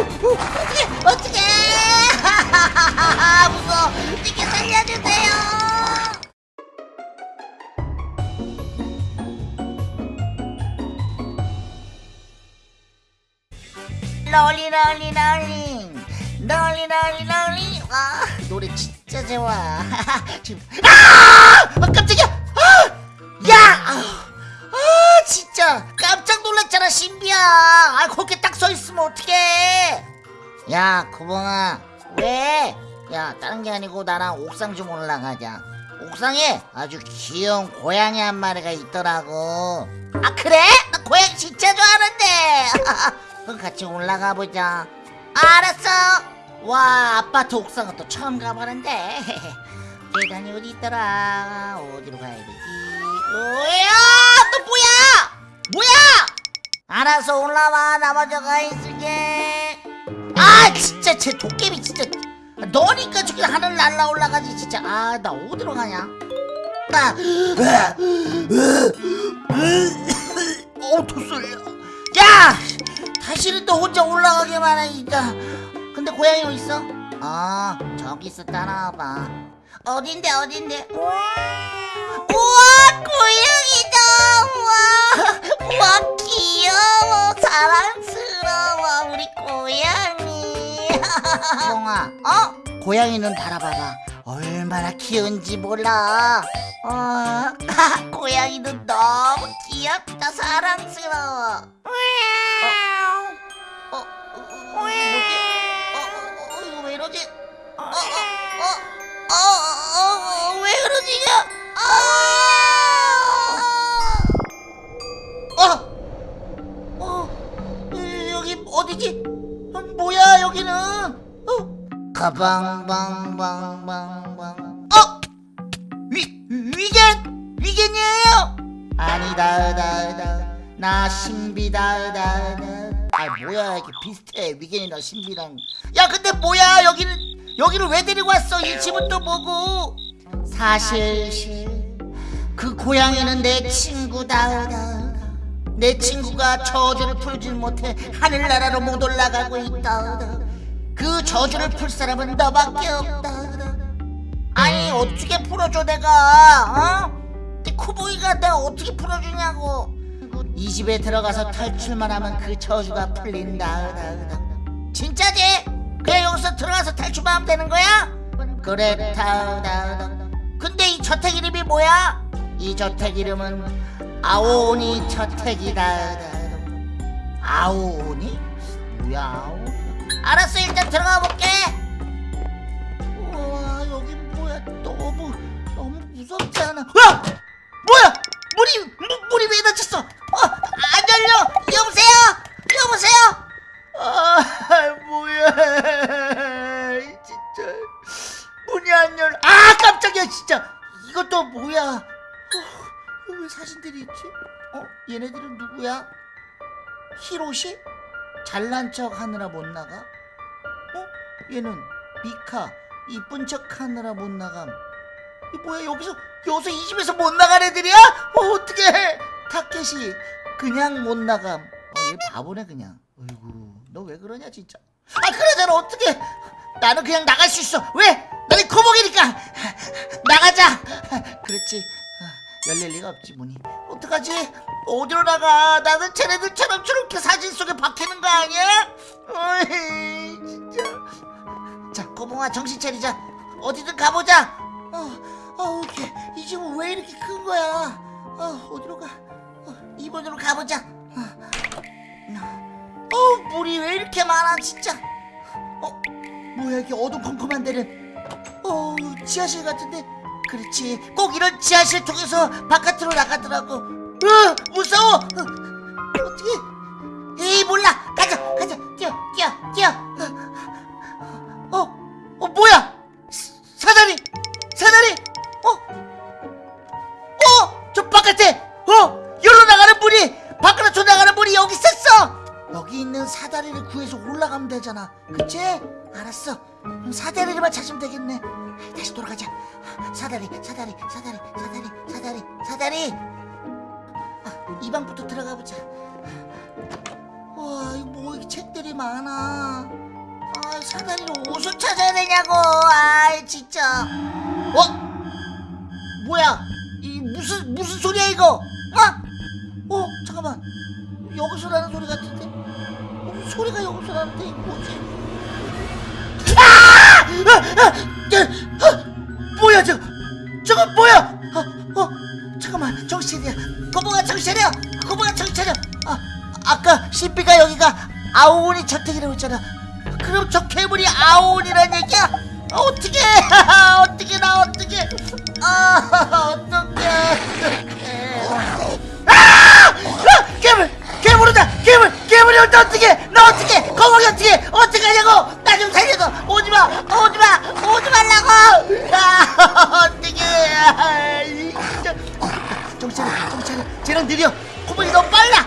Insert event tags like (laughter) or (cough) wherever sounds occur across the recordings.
어떻게 어떻게 (laughs) 무서워. 어떻게 살려주세요. 롤리 롤리 롤리. 롤리 롤리 롤리. 아 노래 진짜 좋아. (laughs) 지금. 아! 아, 깜짝이야 놀랐잖아 신비야. 아 거기 딱 서 있으면 어떡해? 야 구봉아. 왜? 야 다른 게 아니고 나랑 옥상 좀 올라가자. 옥상에 아주 귀여운 고양이 한 마리가 있더라고. 아 그래? 나 고양이 진짜 좋아하는데. (laughs) 그럼 같이 올라가 보자. 알았어. 와 아파트 옥상은 또 처음 가보는데. (laughs) 계단이 어디 있더라? 어디로 가야 되지? 뭐야? 또 뭐야? 뭐야 알아서 올라와. 나 먼저 가 있을게. 아 진짜 쟤 도깨비 진짜. 너니까 저기 하늘 날라 올라가지 진짜. 아 나 어디로 가냐? 나 어우 tossol려 야! 다시는 또 혼자 올라가기만 해 진짜 근데 고양이 어디 있어? 아 저기 있어 따라와봐. 어딘데 어딘데? 우와 고양이다! 우와! 우와 사랑스러워 우리 고양이 (laughs) 뽕아 어? 고양이는 달아봐봐 얼마나 귀여운지 몰라 어, (laughs) 고양이는 너무 귀엽다 사랑스러워 어, 어, 어, 어, 뭐지? 어, 어, 어, 이거 왜 이러지? 어, 어, 어, 어, 어, 어, 왜 그러지? 아! 가방방방방방. 어, 위 위겐 위겐이에요? 아니다, 다, 다, 나 신비다, 다, 다. 아 뭐야 이게 비슷해 위겐이랑 신비랑. 야 근데 뭐야 여기는 여기를 왜 데리고 왔어? 이 집은 또 뭐고? 사실 그 고양이는 내 친구다. 내 친구가 저주를 풀질 못해 하늘나라로 못 올라가고 있다. 그 저주를 풀 사람은 너밖에 없다. 아니 어떻게 풀어줘 내가? 어? 이 코보이가 내가 어떻게 풀어주냐고. 이 집에 들어가서 탈출만 하면 그 저주가 풀린다. 진짜지? 그냥 여기서 들어가서 탈출만 하면 되는 거야? 그렇다. 근데 이 저택 이름이 뭐야? 이 저택 이름은 아오니 저택이다. 아오니? 뭐야 아오니? 알았어 일단 들어가 볼게. 우와 여기 뭐야 너무 너무 무섭지 않아? 와 뭐야 문이 문, 문이 왜 닫혔어? 어, 안 열려 여보세요 여보세요. 아 뭐야 진짜 문이 안 열려. 아 깜짝이야 진짜 이것도 뭐야? 어, 왜 사진들이 있지? 어 얘네들은 누구야? 히로시? 잘난 척 하느라 못 나가? 어? 얘는 미카 이쁜 척 하느라 못 나감 이 뭐야 여기서 여기서 이 집에서 못 나간 애들이야? 어 어떡해 타켓이 그냥 못 나감 어 얘 바보네 그냥 어이구 너 왜 그러냐 진짜 아 그러잖아 어떡해 나는 그냥 나갈 수 있어 왜? 나는 코목이니까 열릴 리가 없지 문이. 어떡하지? 어디로 나가? 나는 쟤네들처럼 저렇게 사진 속에 박히는 거 아니야? 어이 진짜. 자 고봉아 정신 차리자. 어디든 가보자. 어, 어 이게 이 집은 왜 이렇게 큰 거야? 어 어디로 가? 어, 이번으로 가보자. 어, 어 물이 왜 이렇게 많아 진짜? 어 뭐야 이게 어두컴컴한 데는 어 지하실 같은데 그렇지. 꼭 이런 지하실 통해서 바깥으로 나가더라고. 으 무서워. 어, 어떻게 에이 몰라 되잖아 그치? 알았어. 사다리를만 찾으면 되겠네. 다시 돌아가자. 사다리 사다리 사다리 사다리 사다리 사다리. 아, 이 방부터 들어가 보자. 와 이거 여기 책들이 많아. 아 사다리로 옷을 찾아야 되냐고. 아 진짜. 어? 뭐야? 이 무슨 무슨 소리야 이거? 어? 어 잠깐만. 여기서 나는 소리 같은데 소리가 여기서 나는데 뭐지 아! 아! 아! 아! 아! 뭐야 저거 저거 뭐야 어, 어 잠깐만 정신 차려 거봉아 정신 차려 거봉아 정신 차려 아 아까 신비가 여기가 아오온이 저택이라고 했잖아 그럼 저 괴물이 아오온이란 얘기야 (laughs) 아, 어떻게 어떻게 나 어떻게 아 어떻게 아! 아! 괴물 괴물이다. 괴물 괴물이 온다. 어떻게 나 어떻게 거북이 어떻게 어떻게 하냐고? 나 좀 살려줘. 오지마. 오지마. 오지 말라고. 아 (laughs) 어떻게 아, 이 진짜. 정신 차려 정신 차려 쟤는 느려. 코봉이 너무 빨라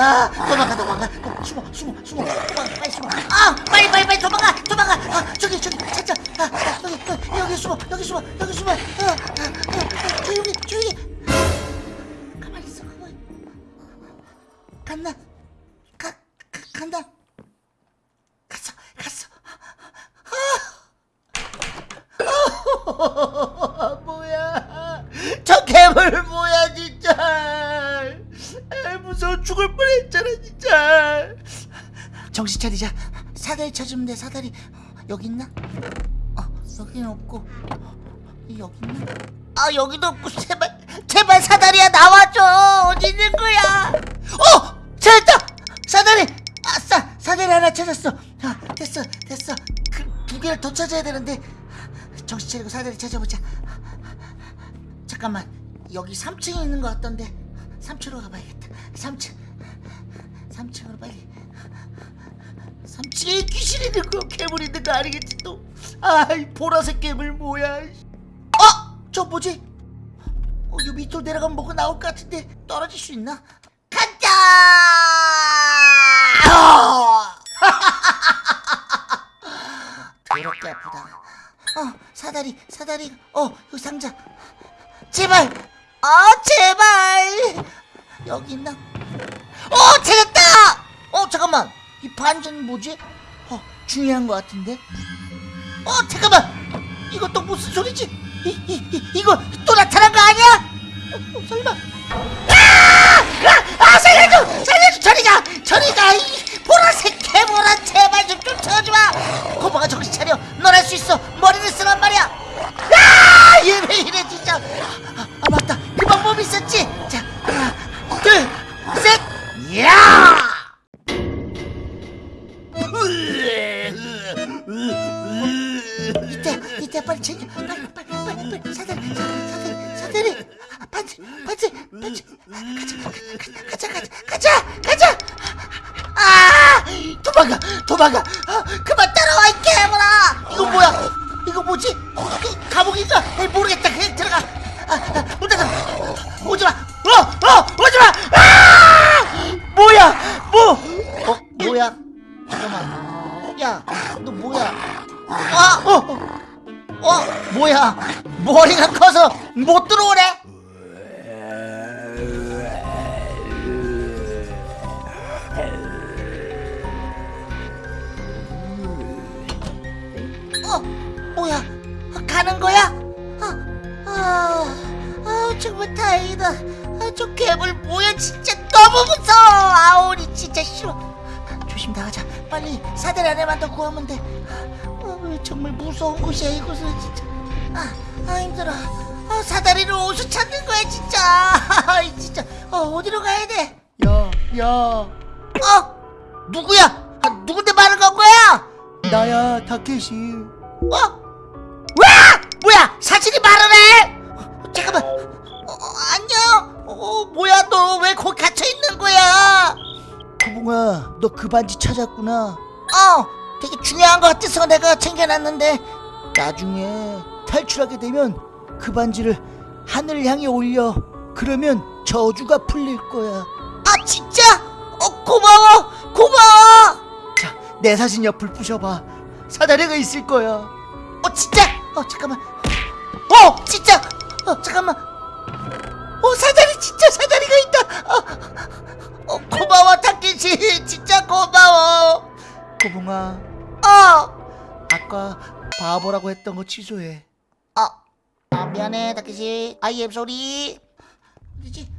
아 도망가 도망가. 어, 숨어 숨어 숨어. 도망가 빨리 숨어. 아 빨리 빨리 빨리 도망가 도망가. 아 저기 저기 찾자. 아, 아 여기 여기, 숨어 여기 숨어 여기 숨어. 아, 아, 아, 조용히 조용히. 가만히 있어 가만히. 간다 가, 가 간다 정신 차리자. 사다리 찾으면 돼 사다리. 여기 있나? 어 여기는 없고. 여기 있나? 아 여기도 없고. 제발 제발 사다리야 나와줘. 어디 있는 거야? 어 찾았다! 사다리! 아싸 사다리 하나 찾았어. 아, 됐어 됐어. 그, 두 개를 더 찾아야 되는데. 정신 차리고 사다리 찾아보자. 잠깐만. 여기 3층에 있는 것 같던데. 3층으로 가봐야겠다. 3층. 3층으로 빨리 3층에 귀신 있는 거 괴물 있는 거 아니겠지 또 아이 보라색 괴물 뭐야 어? 저 뭐지? 어, 이 밑으로 내려가면 뭐가 나올 것 같은데 떨어질 수 있나? 아! 더럽게 아프다. 어, 사다리, 사다리, 어, 이 상자. 제발! 어, 제발! 여기 있나? 어, 찾았다! 어, 잠깐만. 이 반전 뭐지? 어, 중요한 것 같은데? 어, 잠깐만! 이거 또 무슨 소리지? 이, 이, 이, 이거 또 나타난 거 아니야? 어, 어, 설마? 아! 아! 아! 살려줘! 살려줘! 저리 가! 저리 가! 이 보라색 개보라 제발 좀 쫓아오지 마! 고마가 정신 차려! 넌할수 있어! 머리를 쓰란 아, 반지 반지 반지. 가자 가자 가자 가자! 가자 아 도망가 도망가. 아, 그만 따라와 이 개물아 이거 뭐야? 이거 뭐지? 그 감옥인가? 모르겠다. 그냥 들어가. 아, 아, 문 닫아. 오지마. 어어 오지마. 아! 뭐야? 뭐 어 뭐야? 잠깐만. 야너 뭐야? 아, 어, 어, 어, 뭐야? 머리가 커서 못 들어오네. 어, 뭐야? 가는 거야? 아, 아, 아, 정말 다행이다. 아, 저 괴물 뭐야? 진짜 너무 무서워. 아오리 진짜 싫어. 조심 나가자. 빨리 사다리 안에만 더 구하면 돼. 정말 무서운 곳이야 이곳은 진짜. 아, 아 힘들어. 아, 사다리로 옷을 찾는 거야 진짜. (laughs) 아, 진짜. 어, 어디로 가야 돼? 야, 야, 어? 누구야? 아, 누군데 말을 건 거야? 나야, 타케시. 어? 와! 뭐야? 사진이 말을 해? 어, 잠깐만. 어, 어, 안녕. 어, 뭐야 너 왜 거기 갇혀 있는 거야? 코봉아, 너 그 반지 찾았구나. 어, 되게 중요한 거 같아서 내가 챙겨놨는데 나중에 탈출하게 되면 그 반지를 하늘 향해 올려. 그러면 저주가 풀릴 거야. 아 진짜? 어 고마워 고마워 자, 내 사진 옆을 부셔봐. 사다리가 있을 거야. 어 진짜? 어 잠깐만 어 진짜 어 잠깐만 어 사다리 진짜 사다리가 있다 어, 어 고마워 타케시 진짜 고마워 고봉아, 어 아까 바보라고 했던 거 취소해. 어, 아, 미안해, 다케시. I am sorry. 어디지?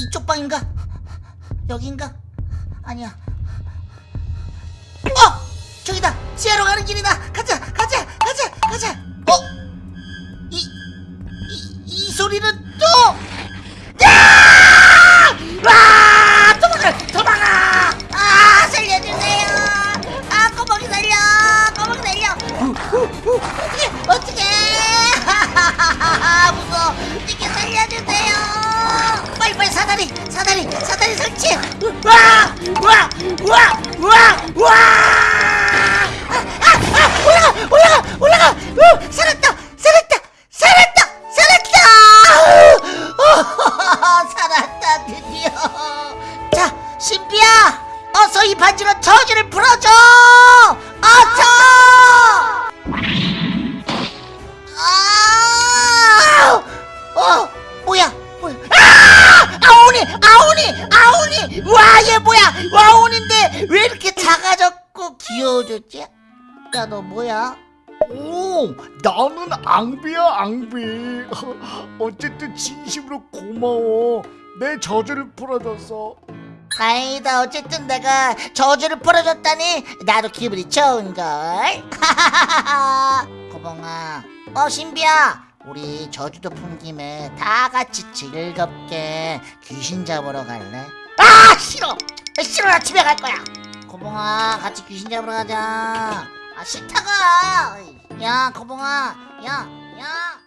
이쪽 방인가? 여긴가? 아니야. 어! 저기다! 지하로 가는 길이다! 가자! 가자! 가자! 가자! 어? 이, 이, 이 소리는 또! 반지로 저주를 풀어줘 어서 아! 어, 뭐야? 뭐야? 아! 아오니! 아오니! 아오니! 와, 얘 뭐야? 와온인데 왜 이렇게 작아졌고 귀여워졌지? 야, 너 뭐야? 오, 나는 앙비야 앙비. (laughs) 어쨌든 진심으로 고마워. 내 저주를 풀어줬어. 다행이다. 어쨌든 내가 저주를 풀어줬다니 나도 기분이 좋은걸. (laughs) 고봉아. 어, 신비야. 우리 저주도 푼 김에 다 같이 즐겁게 귀신 잡으러 갈래? 아, 싫어. 싫어. 나 집에 갈 거야. 고봉아, 같이 귀신 잡으러 가자. 아, 싫다가. 야, 고봉아. 야, 야.